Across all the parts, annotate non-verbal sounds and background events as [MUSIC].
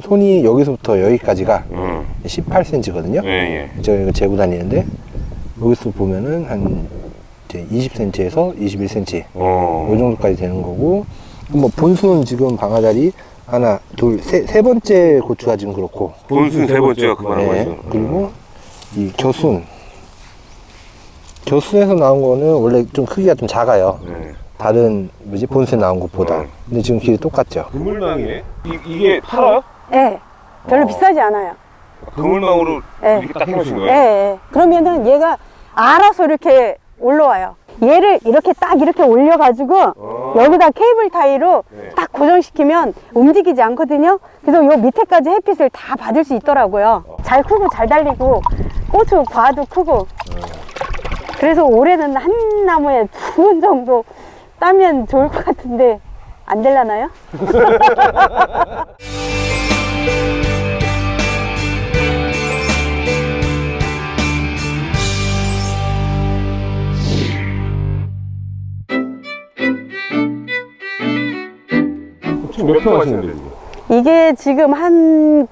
손이 여기서부터 여기까지가 음. 18cm거든요. 예, 예. 제가 이거 재고 다니는데 여기서 보면은 한 이제 20cm에서 21cm 어. 이 정도까지 되는 거고 뭐 본수는 지금 방아다리 하나 둘세 세 번째 고추가 지금 그렇고 본순 세 번째가 그만한 네, 거죠. 그리고 이 겨순 겨순에서 나온 거는 원래 좀 크기가 좀 작아요 네. 다른 뭐지 본수에 나온 것보다 어. 근데 지금 길이 똑같죠 그물망이네? 이, 이게 팔아요? 네. 별로 어. 비싸지 않아요. 그물망으로 네. 이렇게 딱 해놓으신 예, 거예요? 예. 그러면은 얘가 알아서 이렇게 올라와요. 얘를 이렇게 딱 이렇게 올려가지고 어. 여기다 케이블 타이로 네. 딱 고정시키면 움직이지 않거든요. 그래서 요 밑에까지 햇빛을 다 받을 수 있더라고요. 잘 크고 잘 달리고 고추 과도 크고. 그래서 올해는 한 나무에 두 번 정도 따면 좋을 것 같은데 안 될라나요? [LAUGHS] 평 하시는데 지금? 이게 지금 한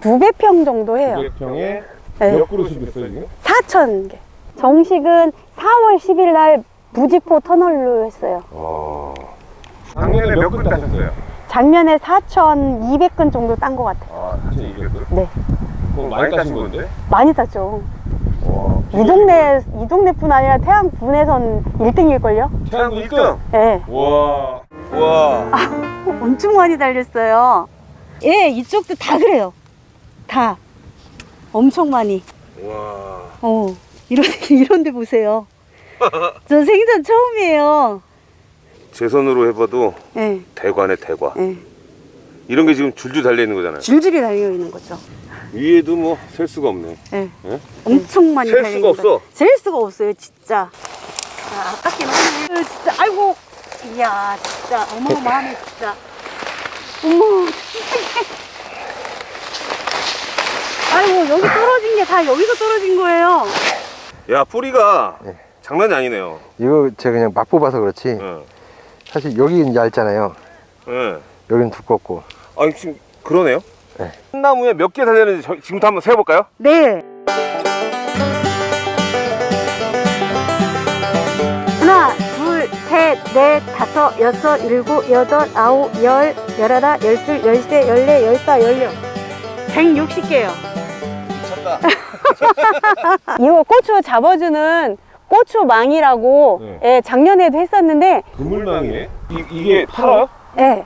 900평 정도 해요. 900평에 네. 몇 그루씩 됐어요 지금? 4천 개. 정식은 4월 10일 날 부직포 터널로 했어요. 어. 작년에 몇 그루 따셨어요? 작년에 4,200건 정도 딴 것 같아요. 아, 4,200그루? 네. 그럼 많이 따신 건데? 많이 땄죠. 와. 이 동네, 이 동네뿐 아니라 태양 분에선 1등일걸요? 태양구 1등? 네. 와. 와. 엄청 많이 달렸어요. 예, 이쪽도 다 그래요. 다. 엄청 많이. 와. 어, 이런, [LAUGHS] 이런 데 보세요. 저 생전 처음이에요. 제 손으로 해봐도 예, 대과네 대과. 예. 이런 게 지금 줄줄 달려 있는 거잖아요. 줄줄이 달려 있는 거죠. 위에도 뭐 셀 수가 없네. 예. 예? 엄청 많이 셀 달려 수가. 없어. 셀 수가 없어요, 진짜. 아, 아깝긴 하네. 진짜, 아이고. 이야, 진짜. 어마어마하네, 진짜. 어머. [LAUGHS] 아이고, 여기 떨어진 게 다 여기서 떨어진 거예요. 야 뿌리가 네. 장난이 아니네요. 이거 제가 그냥 막 뽑아서 그렇지 예. 사실 여기는 얇잖아요 예. 여기는 두껍고 아니 지금 그러네요. 네. 한 나무에 몇 개 달렸는지 저- 지금부터 한번 세어볼까요? 네. 넷, 다섯, 여섯, 일곱, 여덟, 아홉, 열, 열하나, 열둘, 열세, 열네, 열다, 열여. 160개요. 미쳤다. [LAUGHS] 이거 고추 잡아주는 고추망이라고 네. 예, 작년에도 했었는데 그물망이네. 이, 이게 팔아요? 예,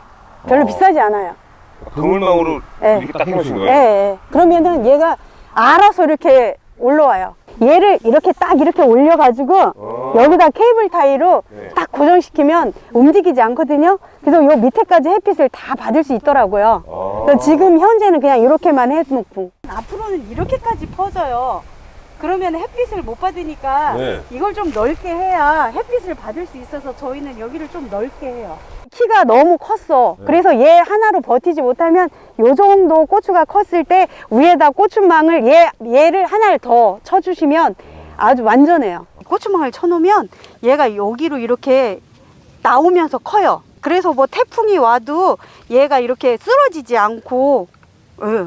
별로 어. 비싸지 않아요. 그물망으로 예. 이렇게 딱 해놓으신 예, 거예요? 예. 그러면은 얘가 알아서 이렇게 올라와요. 얘를 이렇게 딱 이렇게 올려가지고 어. 여기다 케이블 타이로 네. 딱 고정시키면 움직이지 않거든요. 그래서 요 밑에까지 햇빛을 다 받을 수 있더라고요. 아. 그래서 지금 현재는 그냥 이렇게만 해놓고 앞으로는 이렇게까지 퍼져요. 그러면 햇빛을 못 받으니까 네. 이걸 좀 넓게 해야 햇빛을 받을 수 있어서 저희는 여기를 좀 넓게 해요. 키가 너무 컸어. 네. 그래서 얘 하나로 버티지 못하면 요 정도 고추가 컸을 때 위에다 고추망을 얘, 얘를 하나를 더 쳐주시면 아주 완전해요. 고추망을 쳐놓으면 얘가 여기로 이렇게 나오면서 커요. 그래서 뭐 태풍이 와도 얘가 이렇게 쓰러지지 않고 예,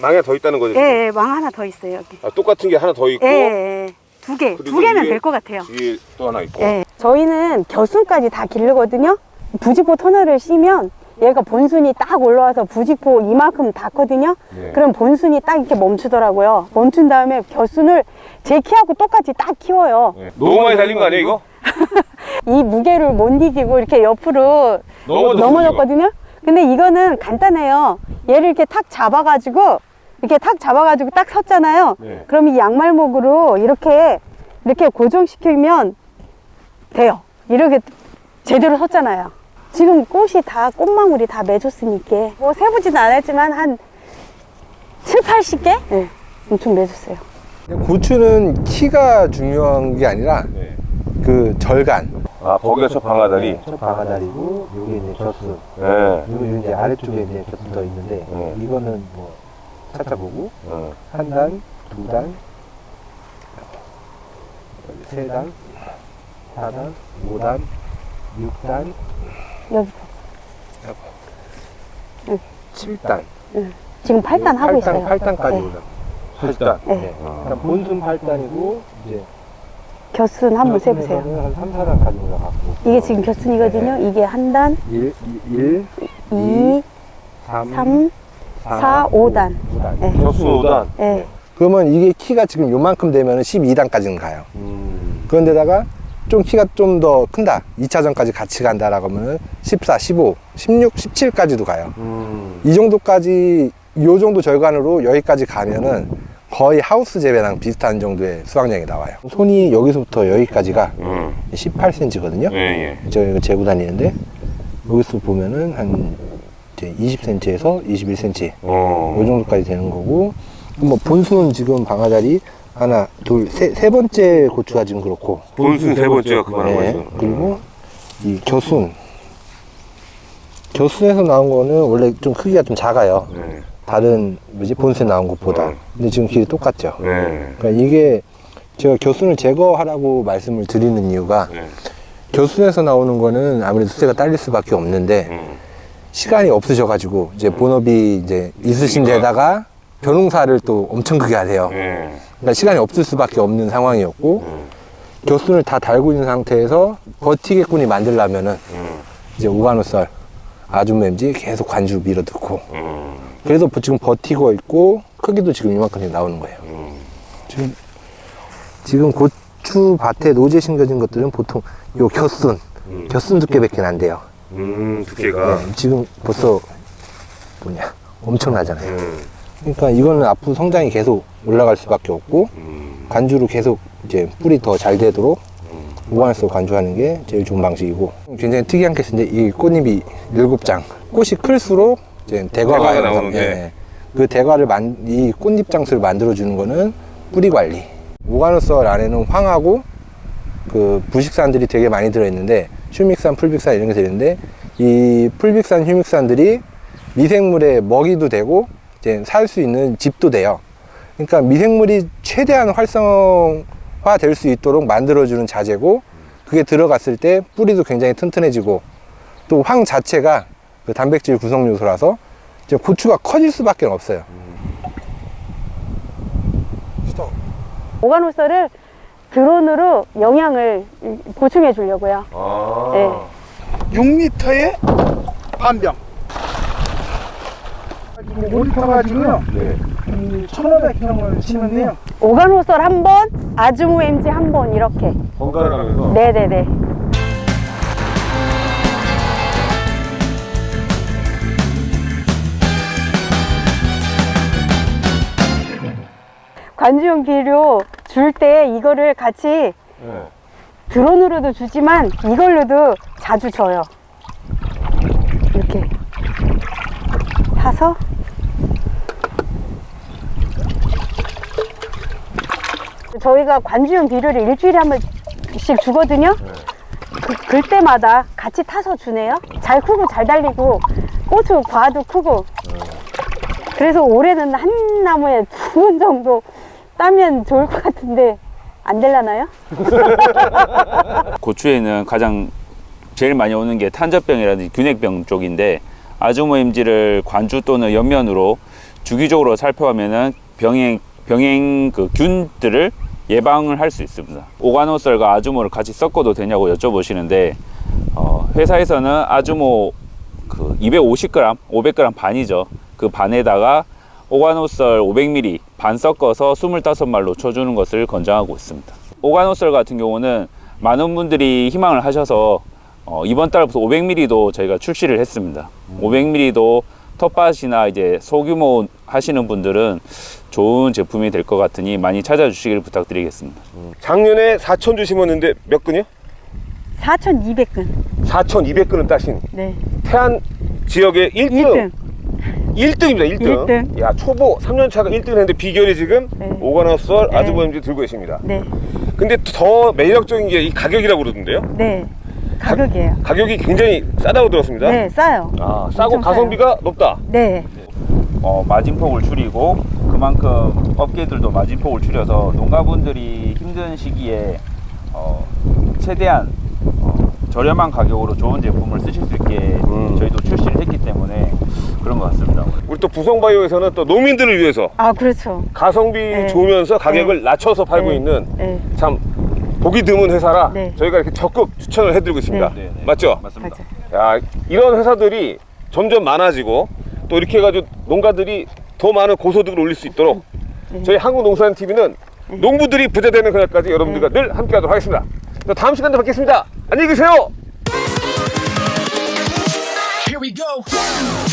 망에 더 있다는 거죠? 예, 예, 망 하나 더 있어요 여기. 아, 똑같은 게 하나 더 있고 예, 예, 예. 두 개, 두 개면 될 것 같아요. 뒤에 또 하나 있고. 예. 저희는 겨순까지 다 기르거든요. 부직포 터널을 씌면 얘가 본순이 딱 올라와서 부직포 이만큼 닿거든요. 네. 그럼 본순이 딱 이렇게 멈추더라고요. 멈춘 다음에 겨순을 제 키하고 똑같이 딱 키워요. 네. 너무 많이 달린 거 아니에요 이거? [LAUGHS] 이 무게를 못 이기고 이렇게 옆으로 넘어졌거든요. 근데 이거는 간단해요. 얘를 이렇게 탁 잡아가지고 이렇게 탁 잡아가지고 딱 섰잖아요. 네. 그럼 이 양말목으로 이렇게 이렇게 고정시키면 돼요. 이렇게 제대로 섰잖아요. 지금 꽃이 다 꽃망울이 다 맺었으니까 뭐 세보지는 않았지만 한 7, 80개? 네, 엄청 맺었어요. 고추는 키가 중요한 게 아니라 네. 그 절간 아 거기가 저 방아다리. 첫 방아다리고 여기 이제 벼스 네. 그리고 이제 아래쪽에 이제 벼스 더 있는데 네. 이거는 뭐 찾아보고 어. 한 단, 두 단, 세 단, 사 단, 오 단, 육 단, 여기. 칠 단. 지금 8단 하고 8단, 있어요. 8단까지 네. 올라. 일단 네. 네. 일단 본순 8단이고 이제 겨순 한번 세 보세요. 한 3, 4단까지 올라갔고. 이게 지금 겨순이거든요. 이게 한 단, 1, 1, 2, 3, 3, 4, 5단. 5단. 네. 격수 5단. 예. 그러면 이게 키가 지금 요만큼 되면 12단까지는 가요. 음. 그런데다가 좀 키가 좀 더 큰다. 2차전까지 같이 간다 라고 하면은 14, 15, 16, 17까지도 가요. 음. 이 정도까지, 요 정도 절간으로 여기까지 가면은 거의 하우스 재배랑 비슷한 정도의 수확량이 나와요. 손이 여기서부터 여기까지가 음. 18cm거든요. 예, 예. 제가 이거 재고 다니는데 여기서 보면은 한 이제 20cm에서 21cm 어. 요 정도까지 되는 거고 뭐 본수는 지금 방아다리 하나 둘 세 세 번째 고추가 지금 그렇고 본순 세 번째가 그만한 네, 거죠. 그리고 이 겨순 겨순에서 나온 거는 원래 좀 크기가 좀 작아요 네. 다른 뭐지 본수에 나온 것보다 어. 근데 지금 길이 똑같죠 네. 그러니까 이게 제가 겨순을 제거하라고 말씀을 드리는 이유가 네. 겨순에서 나오는 거는 아무래도 수세가 딸릴 수밖에 없는데 음. 시간이 없으셔가지고 이제 본업이 이제 있으신 데다가 벼농사를 또 엄청 크게 하세요. 네. 그러니까 시간이 없을 수밖에 없는 상황이었고 음. 교순을 다 달고 있는 상태에서 버티겠군이 만들려면은 음. 이제 오가노썰 아주매임지 계속 관주 밀어넣고 음. 그래서 지금 버티고 있고 크기도 지금 이만큼 나오는 거예요. 음. 지금 지금 고추 밭에 노제 심겨진 것들은 보통 요 겨순 음. 겨순 두께밖에 안 돼요. 음. 두께가. 네, 지금 벌써 뭐냐 엄청나잖아요. 음. 그러니까 이거는 앞으로 성장이 계속 올라갈 수밖에 없고 음. 관주로 계속 이제 뿌리 더 잘 되도록 무관해서 관주하는 게 제일 좋은 방식이고 굉장히 특이한 케이스인데 이 꽃잎이 일곱 장 꽃이 클수록 이제 대과가 대과가 나오는 나오는데. 예. 그 대과를 만, 이 꽃잎 장수를 만들어 주는 거는 뿌리 관리 오가노썰 안에는 황하고 그 부식산들이 되게 많이 들어있는데 휴믹산, 풀빅산 이런 게 들어있는데 이 풀빅산, 휴믹산들이 미생물의 먹이도 되고 이제 살 수 있는 집도 돼요. 그러니까 미생물이 최대한 활성화 될 수 있도록 만들어주는 자재고 그게 들어갔을 때 뿌리도 굉장히 튼튼해지고 또 황 자체가 그 단백질 구성 요소라서 이제 고추가 커질 수밖에 없어요. 오가노썰을 드론으로 영양을 보충해 주려고요. 아. 네. 6리터에 반병. 5리터 가지고요. 네. 음, 1,500g을 심었네요. 오가노썰 한 번, 아주무 엠지 한번 이렇게. 번갈아 가면서. 네네네. 관주용 비료 줄 때 이거를 같이 네. 드론으로도 주지만 이걸로도 자주 줘요. 이렇게 타서 저희가 관주용 비료를 일주일에 한 번씩 주거든요. 그, 그때마다 같이 타서 주네요. 잘 크고 잘 달리고 고추 과도 크고 그래서 올해는 한 나무에 두 번 정도 따면 좋을 것 같은데 안 될라나요? [LAUGHS] 고추에는 가장 제일 많이 오는 게 탄저병이라든지 균핵병 쪽인데 아주모임지를 관주 또는 옆면으로 주기적으로 살펴가면은 병행 병행 그 균들을 예방을 할 수 있습니다. 오가노썰과 아주모를 같이 섞어도 되냐고 여쭤보시는데 어, 회사에서는 아주모 그 250g, 500g 반이죠. 그 반에다가 오가노썰 500ml 반 섞어서 25말로 쳐주는 것을 권장하고 있습니다. 오가노썰 같은 경우는 많은 분들이 희망을 하셔서 어, 이번 달부터 500ml도 저희가 출시를 했습니다. 500ml도 텃밭이나 이제 소규모 하시는 분들은 좋은 제품이 될 것 같으니 많이 찾아주시길 부탁드리겠습니다. 작년에 4,000주 심었는데 몇 근이요? 4,200근. 4,200근을 따신 네. 태안 지역의 1등. 1등. 1등입니다, 1등. 일 야, 초보 3년 차가 1등을 했는데 비결이 지금 네. 오가노썰 네. 아주모임지 들고 계십니다. 네. 근데 더 매력적인 게 이 가격이라고 그러던데요? 네. 가격이에요. 가 격이 굉장히 싸다고 들었습니다. 네, 싸요. 아, 싸고 가성비가 높다. 네. 어, 마진폭을 줄이고 그만큼 업계들도 마진폭을 줄여서 농가분들이 힘든 시기에 어, 최대한 어, 저렴한 가격으로 좋은 제품을 쓰실 수 있게 음. 저희도 출시를 했기 때문에 그런 것 같습니다. 우리 또 부성바이오에서는 또 농민들을 위해서 아 그렇죠. 가성비 네. 좋으면서 가격을 낮춰서 팔고 네. 있는 네. 참 보기 드문 회사라 네. 저희가 이렇게 적극 추천을 해드리고 있습니다. 네, 네. 맞죠? 맞습니다. 맞아. 야, 이런 회사들이 점점 많아지고 또 이렇게 해가지고 농가들이 더 많은 고소득을 올릴 수 있도록 저희 한국농산TV는 농부들이 부자 되는 그날까지 여러분들과 늘 함께하도록 하겠습니다. 자, 다음 시간에 뵙겠습니다. 안녕히 계세요. Here we go.